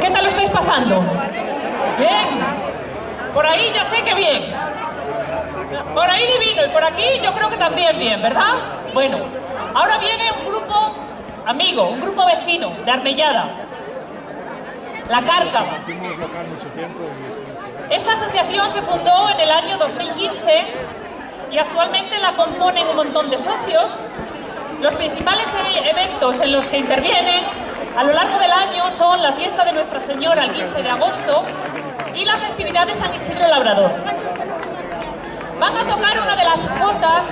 ¿Qué tal lo estáis pasando? Bien. Por ahí ya sé que bien. Por ahí divino y por aquí yo creo que también bien, ¿verdad? Bueno, ahora viene un grupo amigo, un grupo vecino de Armellada, La Cárcava. Esta asociación se fundó en el año 2015 y actualmente la componen un montón de socios. Los principales e- eventos en los que intervienen a lo largo la fiesta de Nuestra Señora el 15 de agosto y la festividad de San Isidro Labrador. Van a tocar una de las jotas,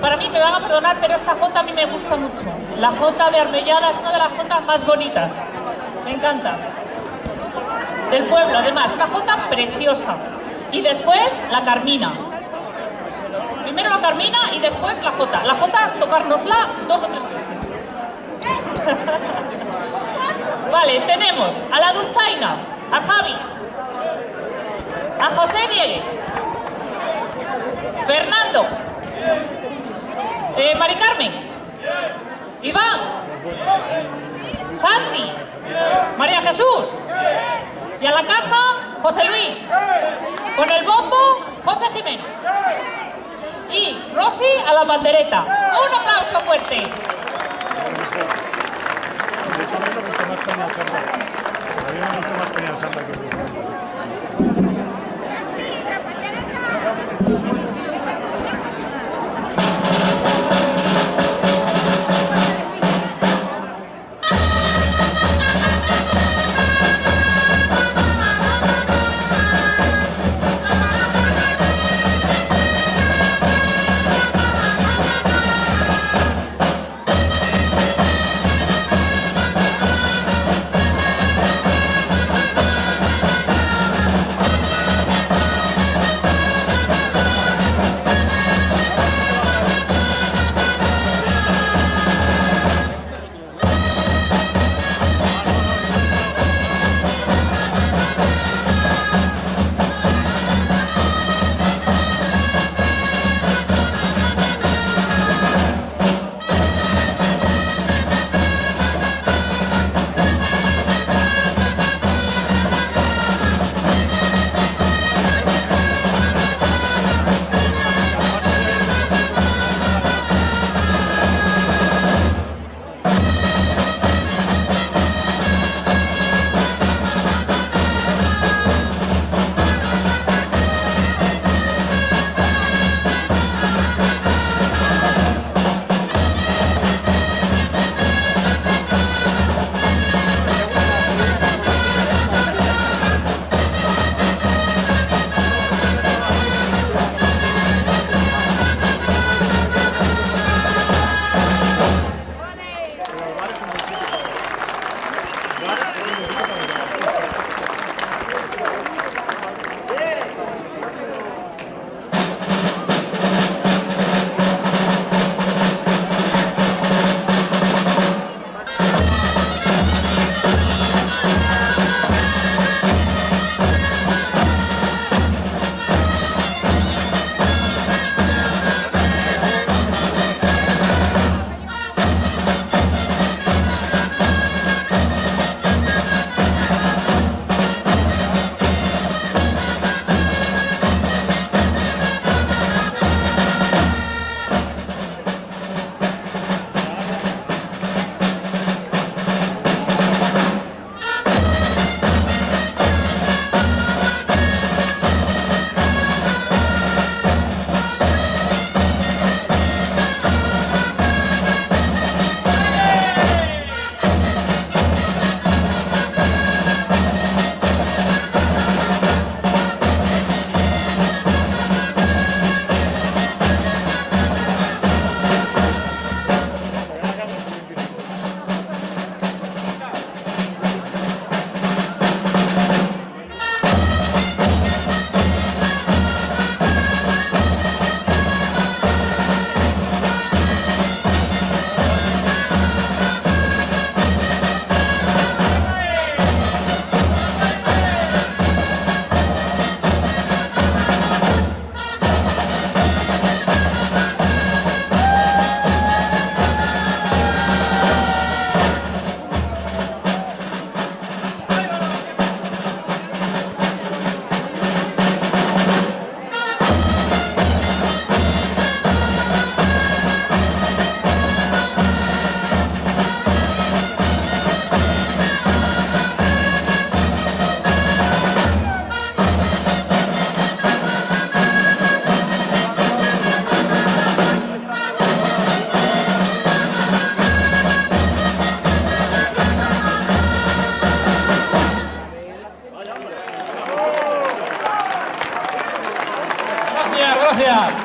para mí me van a perdonar, pero esta jota a mí me gusta mucho. La jota de Armellada es una de las jotas más bonitas, me encanta. Del pueblo, además, una jota preciosa. Y después la Carmina. Primero la Carmina y después la jota. La jota, tocárnosla dos o tres veces. vale, tenemos a la Dulzaina, a Javi, a José Diego, Fernando, eh, Mari Carmen, Iván, Santi, María Jesús y a la caja José Luis, con el bombo José Jiménez y Rosy a la bandereta. Un aplauso fuerte. De hecho, a mí me gusta más Peña Santa. A mí me gusta más Peña Santa que Burgos. Gracias.